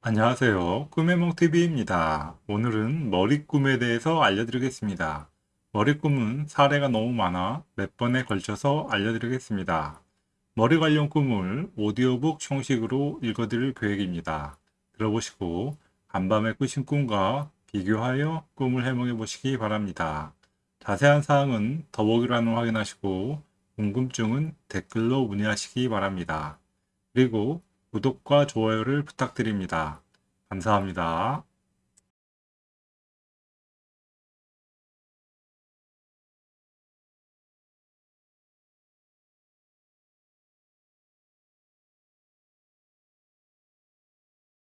안녕하세요. 꿈의몽TV입니다. 오늘은 머리꿈에 대해서 알려드리겠습니다. 머리꿈은 사례가 너무 많아 몇 번에 걸쳐서 알려드리겠습니다. 머리 관련 꿈을 오디오북 형식으로 읽어드릴 계획입니다. 들어보시고 간밤에 꾸신 꿈과 비교하여 꿈을 해몽해 보시기 바랍니다. 자세한 사항은 더보기란을 확인하시고 궁금증은 댓글로 문의하시기 바랍니다. 그리고 구독과 좋아요를 부탁드립니다. 감사합니다.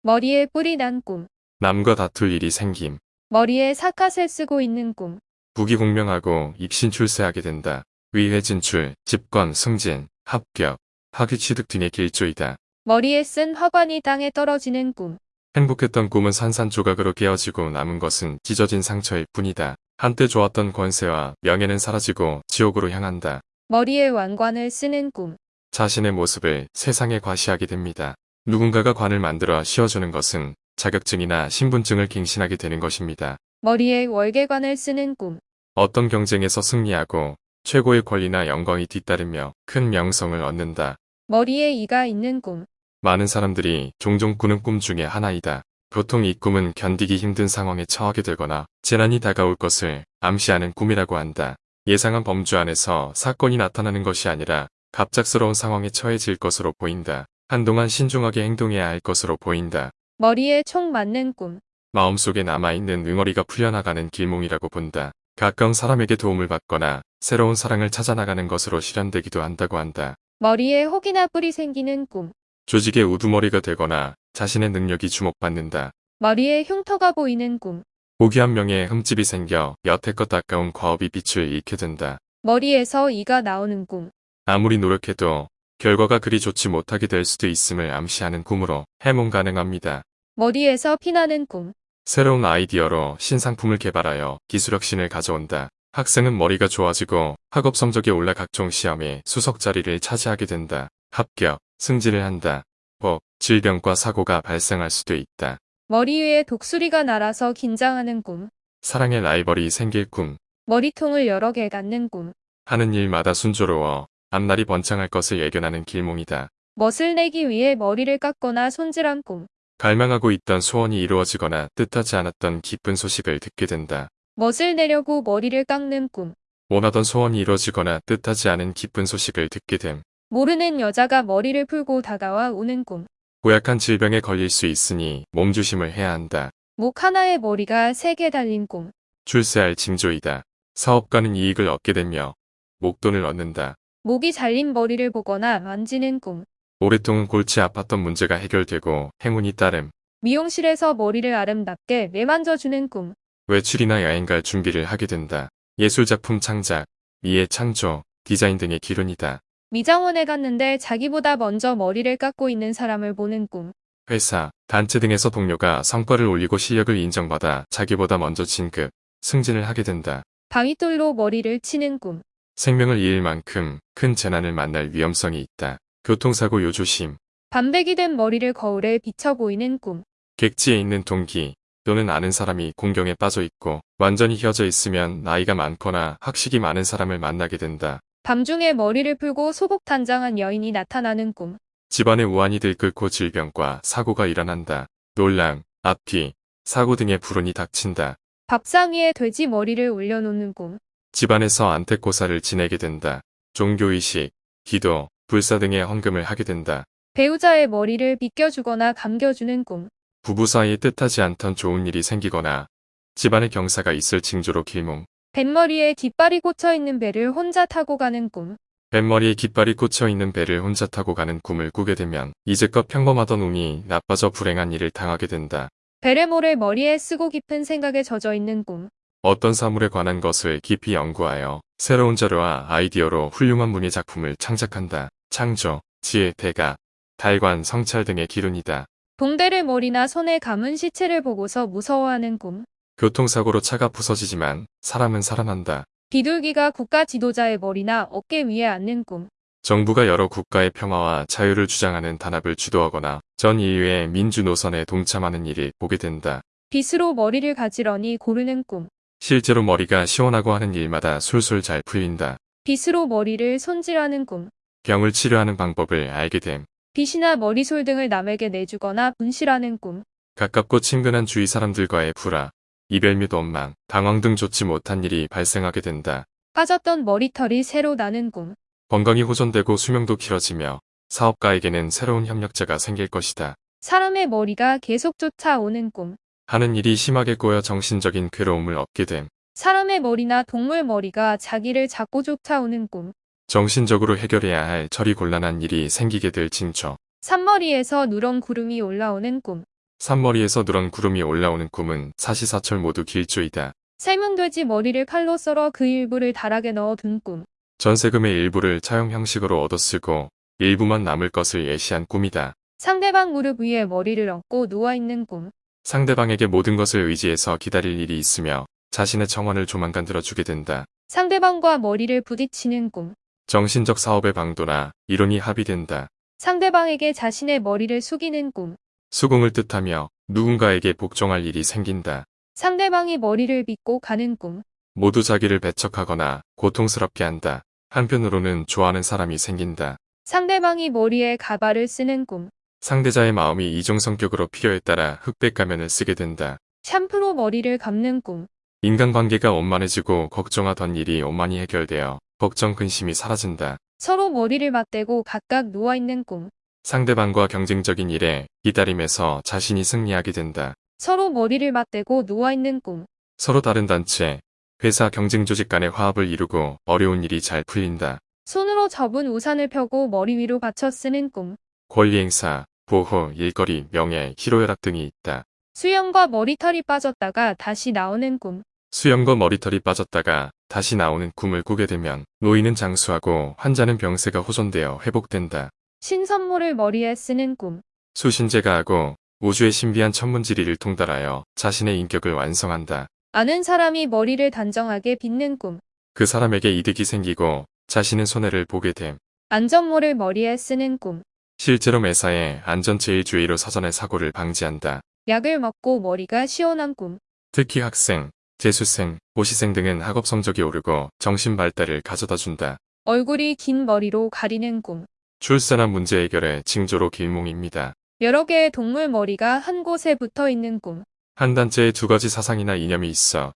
머리에 뿔이 난 꿈. 남과 다툴 일이 생김. 머리에 사카세 쓰고 있는 꿈. 부귀공명하고 입신 출세하게 된다. 위회 진출, 집권, 승진, 합격, 학위 취득 등의 길조이다. 머리에 쓴 화관이 땅에 떨어지는 꿈. 행복했던 꿈은 산산조각으로 깨어지고 남은 것은 찢어진 상처일 뿐이다. 한때 좋았던 권세와 명예는 사라지고 지옥으로 향한다. 머리에 왕관을 쓰는 꿈. 자신의 모습을 세상에 과시하게 됩니다. 누군가가 관을 만들어 씌워주는 것은 자격증이나 신분증을 갱신하게 되는 것입니다. 머리에 월계관을 쓰는 꿈. 어떤 경쟁에서 승리하고 최고의 권리나 영광이 뒤따르며 큰 명성을 얻는다. 머리에 이가 있는 꿈. 많은 사람들이 종종 꾸는 꿈 중에 하나이다. 보통 이 꿈은 견디기 힘든 상황에 처하게 되거나 재난이 다가올 것을 암시하는 꿈이라고 한다. 예상한 범주 안에서 사건이 나타나는 것이 아니라 갑작스러운 상황에 처해질 것으로 보인다. 한동안 신중하게 행동해야 할 것으로 보인다. 머리에 총 맞는 꿈. 마음속에 남아있는 응어리가 풀려나가는 길몽이라고 본다. 가까운 사람에게 도움을 받거나 새로운 사랑을 찾아 나가는 것으로 실현되기도 한다고 한다. 머리에 혹이나 뿔이 생기는 꿈. 조직의 우두머리가 되거나 자신의 능력이 주목받는다. 머리에 흉터가 보이는 꿈. 고귀한 명예에 흠집이 생겨 여태껏 아까운 과업이 빛을 잃게 된다. 머리에서 이가 나오는 꿈. 아무리 노력해도 결과가 그리 좋지 못하게 될 수도 있음을 암시하는 꿈으로 해몽 가능합니다. 머리에서 피나는 꿈. 새로운 아이디어로 신상품을 개발하여 기술혁신을 가져온다. 학생은 머리가 좋아지고 학업 성적이 올라 각종 시험에 수석 자리를 차지하게 된다. 합격, 승진을 한다. 법, 질병과 사고가 발생할 수도 있다. 머리 위에 독수리가 날아서 긴장하는 꿈. 사랑의 라이벌이 생길 꿈. 머리통을 여러 개 갖는 꿈. 하는 일마다 순조로워 앞날이 번창할 것을 예견하는 길몽이다. 멋을 내기 위해 머리를 깎거나 손질한 꿈. 갈망하고 있던 소원이 이루어지거나 뜻하지 않았던 기쁜 소식을 듣게 된다. 멋을 내려고 머리를 깎는 꿈. 원하던 소원이 이루어지거나 뜻하지 않은 기쁜 소식을 듣게 됨. 모르는 여자가 머리를 풀고 다가와 우는 꿈. 고약한 질병에 걸릴 수 있으니 몸조심을 해야 한다. 목 하나에 머리가 세 개 달린 꿈. 출세할 징조이다. 사업가는 이익을 얻게 되며 목돈을 얻는다. 목이 잘린 머리를 보거나 만지는 꿈. 오랫동안 골치 아팠던 문제가 해결되고 행운이 따름. 미용실에서 머리를 아름답게 매만져주는 꿈. 외출이나 여행 갈 준비를 하게 된다. 예술작품 창작, 미의 창조, 디자인 등의 기론이다. 미장원에 갔는데 자기보다 먼저 머리를 깎고 있는 사람을 보는 꿈. 회사, 단체 등에서 동료가 성과를 올리고 실력을 인정받아 자기보다 먼저 진급, 승진을 하게 된다. 바위돌로 머리를 치는 꿈. 생명을 잃을 만큼 큰 재난을 만날 위험성이 있다. 교통사고 요조심, 반백이 된 머리를 거울에 비쳐 보이는 꿈. 객지에 있는 동기 또는 아는 사람이 공경에 빠져 있고 완전히 휘어져 있으면 나이가 많거나 학식이 많은 사람을 만나게 된다. 밤중에 머리를 풀고 소복단장한 여인이 나타나는 꿈. 집안에 우환이 들끓고 질병과 사고가 일어난다. 놀랑, 앞뒤, 사고 등의 불운이 닥친다. 밥상 위에 돼지 머리를 올려놓는 꿈. 집안에서 안택고사를 지내게 된다. 종교의식, 기도, 불사 등의 헌금을 하게 된다. 배우자의 머리를 빗겨주거나 감겨주는 꿈. 부부 사이에 뜻하지 않던 좋은 일이 생기거나 집안에 경사가 있을 징조로 길몽. 뱃머리에 깃발이 꽂혀 있는 배를 혼자 타고 가는 꿈. 뱃머리에 깃발이 꽂혀 있는 배를 혼자 타고 가는 꿈을 꾸게 되면 이제껏 평범하던 운이 나빠져 불행한 일을 당하게 된다. 베레모를 머리에 쓰고 깊은 생각에 젖어 있는 꿈. 어떤 사물에 관한 것을 깊이 연구하여 새로운 자료와 아이디어로 훌륭한 문예 작품을 창작한다. 창조, 지혜, 대가, 달관, 성찰 등의 기론이다. 동대를 머리나 손에 감은 시체를 보고서 무서워하는 꿈. 교통사고로 차가 부서지지만 사람은 살아난다. 비둘기가 국가 지도자의 머리나 어깨 위에 앉는 꿈. 정부가 여러 국가의 평화와 자유를 주장하는 단합을 주도하거나 전 인류의 민주 노선에 동참하는 일을 보게 된다. 빗으로 머리를 가지런히 고르는 꿈. 실제로 머리가 시원하고 하는 일마다 술술 잘 풀린다. 빗으로 머리를 손질하는 꿈. 병을 치료하는 방법을 알게 됨. 빗이나 머리솔 등을 남에게 내주거나 분실하는 꿈. 가깝고 친근한 주위 사람들과의 불화, 이별 및 원망, 당황 등 좋지 못한 일이 발생하게 된다. 빠졌던 머리털이 새로 나는 꿈. 건강이 호전되고 수명도 길어지며 사업가에게는 새로운 협력자가 생길 것이다. 사람의 머리가 계속 쫓아오는 꿈. 하는 일이 심하게 꼬여 정신적인 괴로움을 얻게 됨. 사람의 머리나 동물 머리가 자기를 자꾸 쫓아오는 꿈. 정신적으로 해결해야 할 처리 곤란한 일이 생기게 될 징조. 산머리에서 누런 구름이 올라오는 꿈. 산머리에서 누런 구름이 올라오는 꿈은 사시사철 모두 길조이다. 삶은 돼지 머리를 칼로 썰어 그 일부를 다락에 넣어 둔 꿈. 전세금의 일부를 차용 형식으로 얻어쓰고 일부만 남을 것을 예시한 꿈이다. 상대방 무릎 위에 머리를 얹고 누워있는 꿈. 상대방에게 모든 것을 의지해서 기다릴 일이 있으며 자신의 정원을 조만간 들어주게 된다. 상대방과 머리를 부딪히는 꿈. 정신적 사업의 방도나 이론이 합의된다. 상대방에게 자신의 머리를 숙이는 꿈. 수긍을 뜻하며 누군가에게 복종할 일이 생긴다. 상대방이 머리를 빗고 가는 꿈. 모두 자기를 배척하거나 고통스럽게 한다. 한편으로는 좋아하는 사람이 생긴다. 상대방이 머리에 가발을 쓰는 꿈. 상대자의 마음이 이중 성격으로 필요에 따라 흑백 가면을 쓰게 된다. 샴푸로 머리를 감는 꿈. 인간관계가 원만해지고 걱정하던 일이 원만히 해결되어 걱정 근심이 사라진다. 서로 머리를 맞대고 각각 누워있는 꿈. 상대방과 경쟁적인 일에 기다림에서 자신이 승리하게 된다. 서로 머리를 맞대고 누워있는 꿈. 서로 다른 단체, 회사 경쟁 조직 간의 화합을 이루고 어려운 일이 잘 풀린다. 손으로 접은 우산을 펴고 머리 위로 받쳐 쓰는 꿈. 권리 행사, 보호, 일거리, 명예, 희로애락 등이 있다. 수염과 머리털이 빠졌다가 다시 나오는 꿈. 수염과 머리털이 빠졌다가 다시 나오는 꿈을 꾸게 되면 노인은 장수하고 환자는 병세가 호전되어 회복된다. 신선모를 머리에 쓰는 꿈. 수신제가 하고 우주의 신비한 천문지리를 통달하여 자신의 인격을 완성한다. 아는 사람이 머리를 단정하게 빗는 꿈. 그 사람에게 이득이 생기고 자신은 손해를 보게 됨. 안전모를 머리에 쓰는 꿈. 실제로 매사에 안전제일주의로 사전의 사고를 방지한다. 약을 먹고 머리가 시원한 꿈. 특히 학생, 재수생, 고시생 등은 학업 성적이 오르고 정신 발달을 가져다 준다. 얼굴이 긴 머리로 가리는 꿈. 출산한 문제 해결의 징조로 길몽입니다. 여러 개의 동물 머리가 한 곳에 붙어 있는 꿈. 한 단체에 두 가지 사상이나 이념이 있어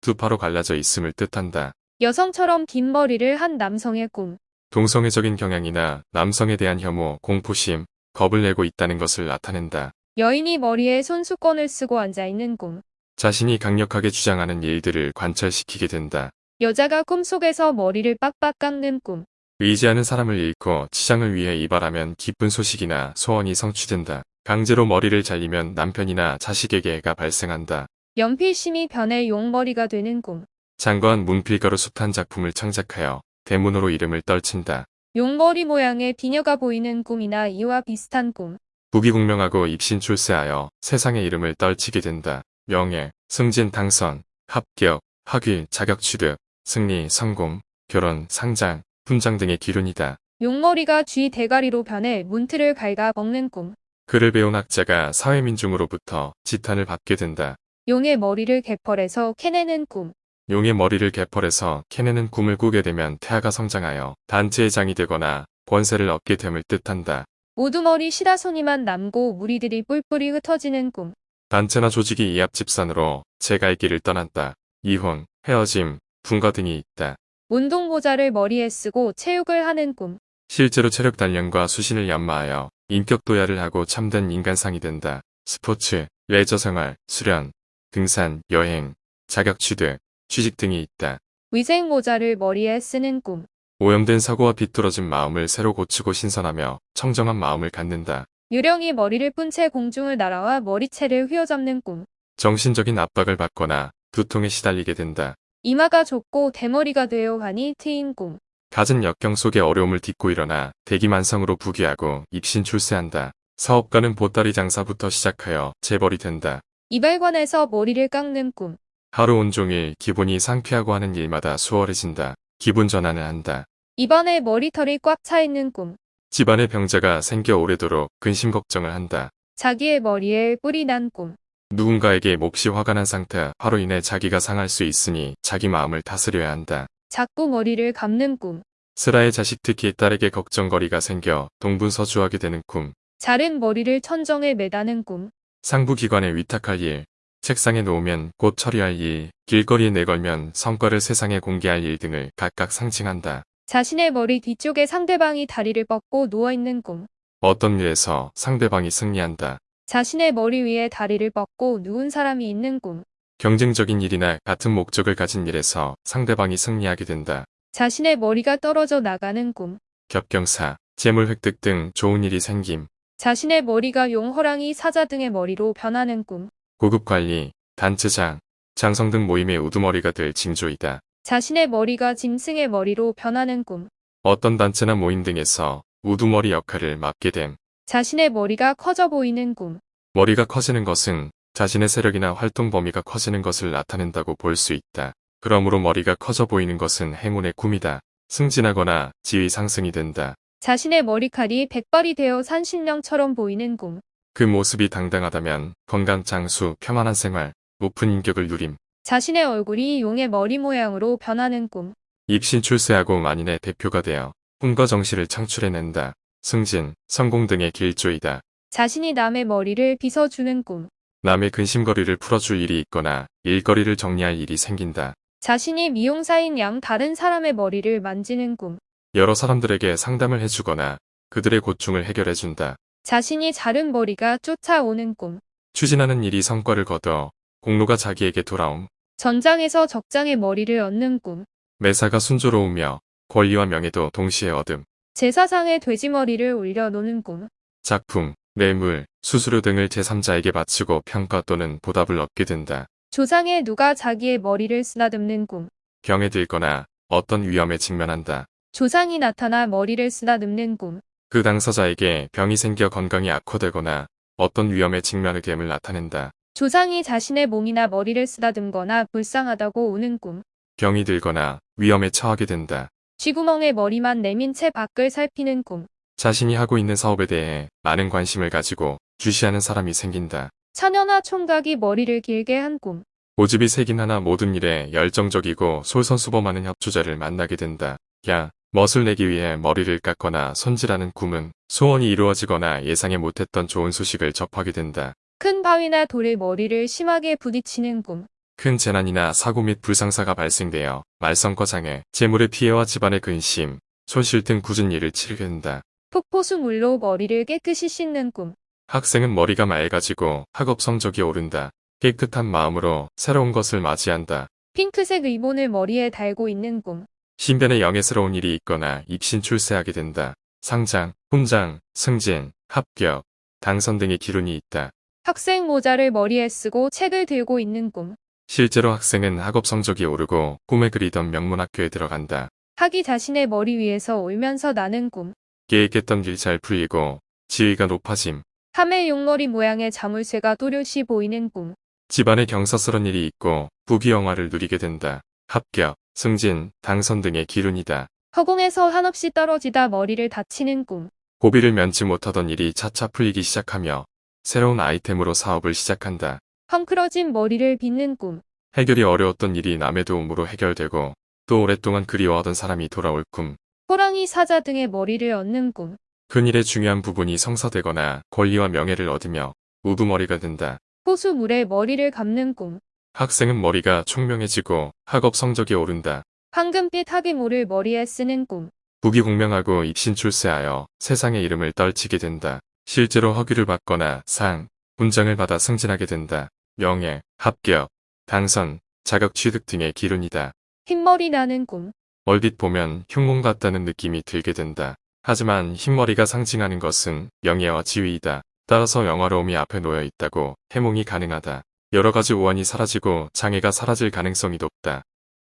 두 파로 갈라져 있음을 뜻한다. 여성처럼 긴 머리를 한 남성의 꿈. 동성애적인 경향이나 남성에 대한 혐오, 공포심, 겁을 내고 있다는 것을 나타낸다. 여인이 머리에 손수건을 쓰고 앉아 있는 꿈. 자신이 강력하게 주장하는 일들을 관철시키게 된다. 여자가 꿈속에서 머리를 빡빡 깎는 꿈. 의지하는 사람을 잃고 치장을 위해 이발하면 기쁜 소식이나 소원이 성취된다. 강제로 머리를 잘리면 남편이나 자식에게 애가 발생한다. 연필심이 변해 용머리가 되는 꿈. 장관 문필가로 숱한 작품을 창작하여 대문으로 이름을 떨친다. 용머리 모양의 비녀가 보이는 꿈이나 이와 비슷한 꿈. 부귀공명하고 입신 출세하여 세상의 이름을 떨치게 된다. 명예, 승진, 당선, 합격, 학위, 자격 취득, 승리, 성공, 결혼, 상장, 훈장 등의 기륜이다. 용머리가 쥐 대가리로 변해 문틀을 갉아 먹는 꿈. 글을 배운 학자가 사회민중으로부터 지탄을 받게 된다. 용의 머리를 개펄해서 캐내는 꿈. 용의 머리를 개펄해서 캐내는 꿈을 꾸게 되면 태아가 성장하여 단체의 장이 되거나 권세를 얻게 됨을 뜻한다. 모두 머리 시다손이만 남고 무리들이 뿔뿔이 흩어지는 꿈. 단체나 조직이 이합 집산으로 제갈 길을 떠났다. 이혼, 헤어짐, 분가 등이 있다. 운동 모자를 머리에 쓰고 체육을 하는 꿈. 실제로 체력 단련과 수신을 연마하여 인격 도야를 하고 참된 인간상이 된다. 스포츠, 레저 생활, 수련, 등산, 여행, 자격 취득, 취직 등이 있다. 위생 모자를 머리에 쓰는 꿈. 오염된 사고와 비뚤어진 마음을 새로 고치고 신선하며 청정한 마음을 갖는다. 유령이 머리를 푼 채 공중을 날아와 머리채를 휘어잡는 꿈. 정신적인 압박을 받거나 두통에 시달리게 된다. 이마가 좁고 대머리가 되어 가니 트인 꿈. 갖은 역경 속에 어려움을 딛고 일어나 대기만성으로 부귀하고 입신 출세한다. 사업가는 보따리 장사부터 시작하여 재벌이 된다. 이발관에서 머리를 깎는 꿈. 하루 온종일 기분이 상쾌하고 하는 일마다 수월해진다. 기분 전환을 한다. 입안에 머리털이 꽉 차 있는 꿈. 집안에 병자가 생겨 오래도록 근심 걱정을 한다. 자기의 머리에 뿔이 난 꿈. 누군가에게 몹시 화가 난 상태, 화로 인해 자기가 상할 수 있으니 자기 마음을 다스려야 한다. 자꾸 머리를 감는 꿈. 슬아의 자식 특히 딸에게 걱정거리가 생겨 동분서주하게 되는 꿈. 자른 머리를 천정에 매다는 꿈. 상부기관에 위탁할 일, 책상에 놓으면 곧 처리할 일, 길거리에 내걸면 성과를 세상에 공개할 일 등을 각각 상징한다. 자신의 머리 뒤쪽에 상대방이 다리를 뻗고 누워있는 꿈. 어떤 일에서 상대방이 승리한다. 자신의 머리 위에 다리를 뻗고 누운 사람이 있는 꿈. 경쟁적인 일이나 같은 목적을 가진 일에서 상대방이 승리하게 된다. 자신의 머리가 떨어져 나가는 꿈. 겹경사, 재물 획득 등 좋은 일이 생김, 자신의 머리가 용, 호랑이, 사자 등의 머리로 변하는 꿈. 고급 관리, 단체장, 장성 등 모임의 우두머리가 될 징조이다. 자신의 머리가 짐승의 머리로 변하는 꿈. 어떤 단체나 모임 등에서 우두머리 역할을 맡게 됨. 자신의 머리가 커져 보이는 꿈. 머리가 커지는 것은 자신의 세력이나 활동 범위가 커지는 것을 나타낸다고 볼 수 있다. 그러므로 머리가 커져 보이는 것은 행운의 꿈이다. 승진하거나 지위 상승이 된다. 자신의 머리칼이 백발이 되어 산신령처럼 보이는 꿈. 그 모습이 당당하다면 건강 장수, 평안한 생활, 높은 인격을 누림, 자신의 얼굴이 용의 머리 모양으로 변하는 꿈. 입신 출세하고 만인의 대표가 되어 꿈과 정시를 창출해낸다. 승진, 성공 등의 길조이다. 자신이 남의 머리를 빗어주는 꿈. 남의 근심거리를 풀어줄 일이 있거나 일거리를 정리할 일이 생긴다. 자신이 미용사인 양 다른 사람의 머리를 만지는 꿈. 여러 사람들에게 상담을 해주거나 그들의 고충을 해결해준다. 자신이 자른 머리가 쫓아오는 꿈. 추진하는 일이 성과를 거둬 공로가 자기에게 돌아옴. 전장에서 적장의 머리를 얻는 꿈. 매사가 순조로우며 권리와 명예도 동시에 얻음. 제사상에 돼지 머리를 올려놓는 꿈. 작품, 뇌물, 수수료 등을 제3자에게 바치고 평가 또는 보답을 얻게 된다. 조상에 누가 자기의 머리를 쓰다듬는 꿈. 병에 들거나 어떤 위험에 직면한다. 조상이 나타나 머리를 쓰다듬는 꿈. 그 당사자에게 병이 생겨 건강이 악화되거나 어떤 위험에 직면하게 됨을 나타낸다. 조상이 자신의 몸이나 머리를 쓰다듬거나 불쌍하다고 우는 꿈. 병이 들거나 위험에 처하게 된다. 쥐구멍에 머리만 내민 채 밖을 살피는 꿈. 자신이 하고 있는 사업에 대해 많은 관심을 가지고 주시하는 사람이 생긴다. 처녀나 총각이 머리를 길게 한 꿈. 고집이 세긴 하나 모든 일에 열정적이고 솔선수범하는 협조자를 만나게 된다. 야, 멋을 내기 위해 머리를 깎거나 손질하는 꿈은 소원이 이루어지거나 예상에 못했던 좋은 소식을 접하게 된다. 큰 바위나 돌에 머리를 심하게 부딪히는 꿈. 큰 재난이나 사고 및 불상사가 발생되어 말썽과 장애, 재물의 피해와 집안의 근심, 손실 등 굳은 일을 치르게 된다. 폭포수 물로 머리를 깨끗이 씻는 꿈. 학생은 머리가 맑아지고 학업 성적이 오른다. 깨끗한 마음으로 새로운 것을 맞이한다. 핑크색 리본을 머리에 달고 있는 꿈. 신변에 영예스러운 일이 있거나 입신 출세하게 된다. 상장, 훈장, 승진, 합격, 당선 등의 기운이 있다. 학생 모자를 머리에 쓰고 책을 들고 있는 꿈. 실제로 학생은 학업 성적이 오르고 꿈에 그리던 명문학교에 들어간다. 학이 자신의 머리 위에서 울면서 나는 꿈. 계획했던 일 잘 풀리고 지위가 높아짐. 함의 용머리 모양의 자물쇠가 또렷이 보이는 꿈. 집안에 경사스런 일이 있고 부귀영화를 누리게 된다. 합격, 승진, 당선 등의 기운이다. 허공에서 한없이 떨어지다 머리를 다치는 꿈. 고비를 면치 못하던 일이 차차 풀리기 시작하며 새로운 아이템으로 사업을 시작한다. 헝클어진 머리를 빗는 꿈. 해결이 어려웠던 일이 남의 도움으로 해결되고 또 오랫동안 그리워하던 사람이 돌아올 꿈. 호랑이 사자 등의 머리를 얻는 꿈. 큰일의 중요한 부분이 성사되거나 권리와 명예를 얻으며 우두머리가 된다. 호수 물에 머리를 감는 꿈. 학생은 머리가 총명해지고 학업 성적이 오른다. 황금빛 학이모를 머리에 쓰는 꿈. 부귀공명하고 입신 출세하여 세상의 이름을 떨치게 된다. 실제로 허귀를 받거나 상, 훈장을 받아 승진하게 된다. 명예, 합격, 당선, 자격 취득 등의 기운이다. 흰머리 나는 꿈. 얼핏 보면 흉몽 같다는 느낌이 들게 된다. 하지만 흰머리가 상징하는 것은 명예와 지위이다. 따라서 영화로움이 앞에 놓여 있다고 해몽이 가능하다. 여러 가지 오한이 사라지고 장애가 사라질 가능성이 높다.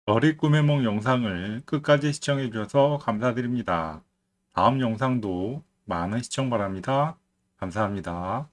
머리 꿈의梦 영상을 끝까지 시청해 주셔서 감사드립니다. 다음 영상도 많은 시청 바랍니다. 감사합니다.